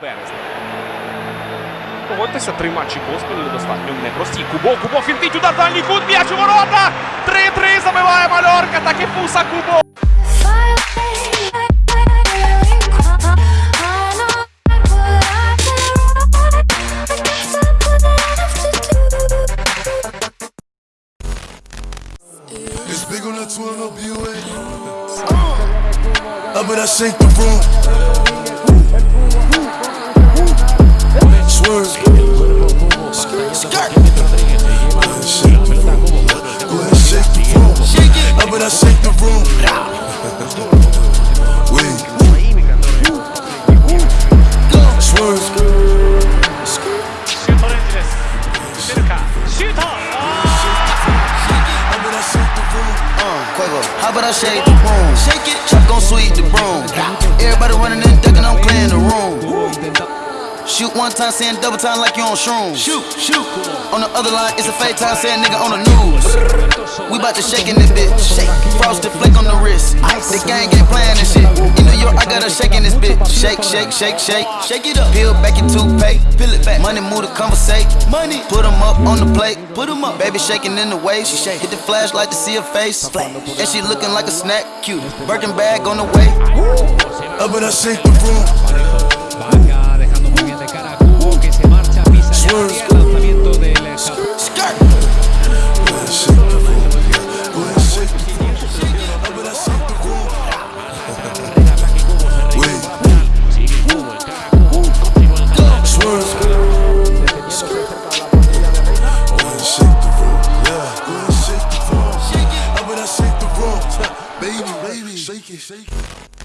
березня. Погодьтеся, три матчі поспіль достатньо непрості. Кубо, Кубо, фінтить удар, дальній кут, м'яч у ворота! 3-3 забиває Мальорка, так і Фуса Кубо. It's big on the 12 up UA. I bet I shake the room. How about I shake the room? Shake it. Chuck gon' sweep Shoot one time, saying double time like you on shrooms. Shoot, shoot. On the other line, it's a fake time, saying nigga on the news. We bout to shake in this bitch. Shake. Frosted flake on the wrist. The gang ain't playing this shit. In New York, I got her shaking this bitch. Shake, shake, shake, shake. Shake it up. Peel back your toothpaste. Peel it back. Money move to conversate. Money. Put 'em up on the plate. Put 'em up. Baby shaking in the waist. She shake. Hit the flashlight to see her face. And she looking like a snack. Cute. Birkin bag on the way. Up in I shake the room. shake it, shake it.